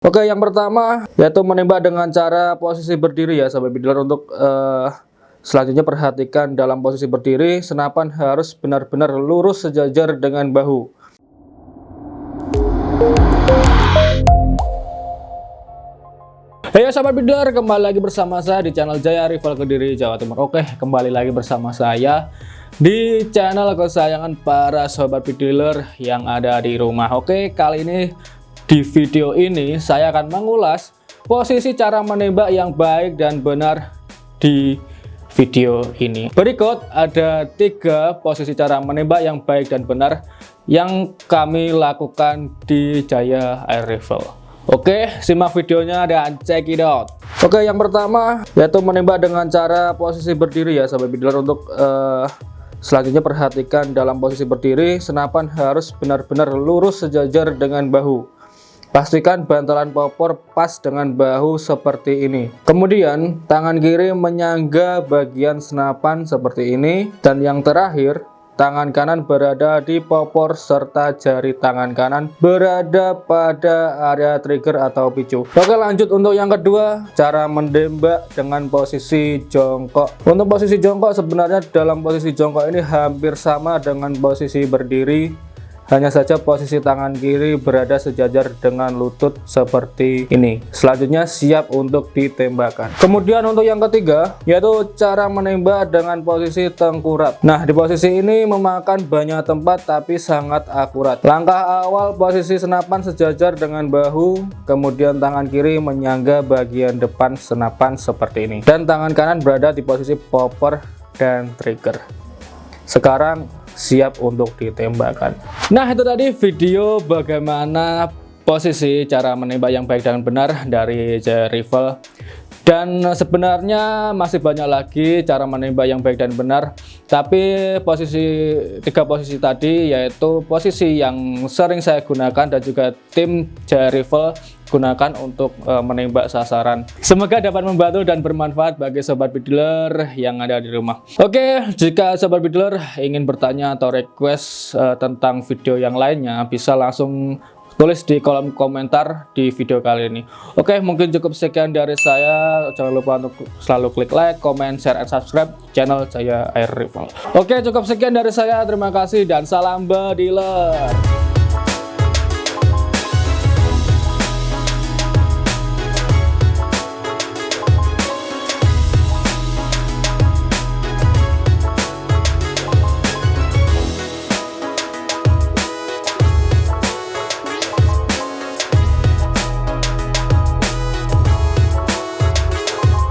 Oke, yang pertama yaitu menembak dengan cara posisi berdiri ya, sahabat bidler. Untuk uh, selanjutnya perhatikan dalam posisi berdiri, senapan harus benar-benar lurus sejajar dengan bahu. Hey sahabat bidler, kembali lagi bersama saya di channel Jaya Rival Kediri Jawa Timur. Oke, kembali lagi bersama saya di channel kesayangan para sahabat bidler yang ada di rumah. Oke, kali ini di video ini saya akan mengulas posisi cara menembak yang baik dan benar di video ini. Berikut ada tiga posisi cara menembak yang baik dan benar yang kami lakukan di Jaya Air Rifle. Oke, simak videonya dan check it out. Oke, yang pertama yaitu menembak dengan cara posisi berdiri ya, sahabat bidler. Untuk uh, selanjutnya perhatikan dalam posisi berdiri, senapan harus benar-benar lurus sejajar dengan bahu. Pastikan bantalan popor pas dengan bahu seperti ini. Kemudian, tangan kiri menyangga bagian senapan seperti ini. Dan yang terakhir, tangan kanan berada di popor serta jari tangan kanan berada pada area trigger atau picu. Oke lanjut untuk yang kedua, cara menembak dengan posisi jongkok. Untuk posisi jongkok sebenarnya dalam posisi jongkok ini hampir sama dengan posisi berdiri hanya saja posisi tangan kiri berada sejajar dengan lutut seperti ini. Selanjutnya siap untuk ditembakkan. Kemudian untuk yang ketiga, yaitu cara menembak dengan posisi tengkurap. Nah, di posisi ini memakan banyak tempat tapi sangat akurat. Langkah awal posisi senapan sejajar dengan bahu, kemudian tangan kiri menyangga bagian depan senapan seperti ini. Dan tangan kanan berada di posisi popper dan trigger. Sekarang siap untuk ditembakkan. Nah itu tadi video bagaimana posisi cara menembak yang baik dan benar dari Rifle dan sebenarnya masih banyak lagi cara menembak yang baik dan benar tapi posisi tiga posisi tadi yaitu posisi yang sering saya gunakan dan juga tim J Rifle gunakan untuk uh, menembak sasaran. Semoga dapat membantu dan bermanfaat bagi sobat bidler yang ada di rumah. Oke, jika sobat bidler ingin bertanya atau request uh, tentang video yang lainnya, bisa langsung tulis di kolom komentar di video kali ini. Oke, mungkin cukup sekian dari saya. Jangan lupa untuk selalu klik like, comment, share, and subscribe channel saya Air Rival. Oke, cukup sekian dari saya. Terima kasih dan salam bediler.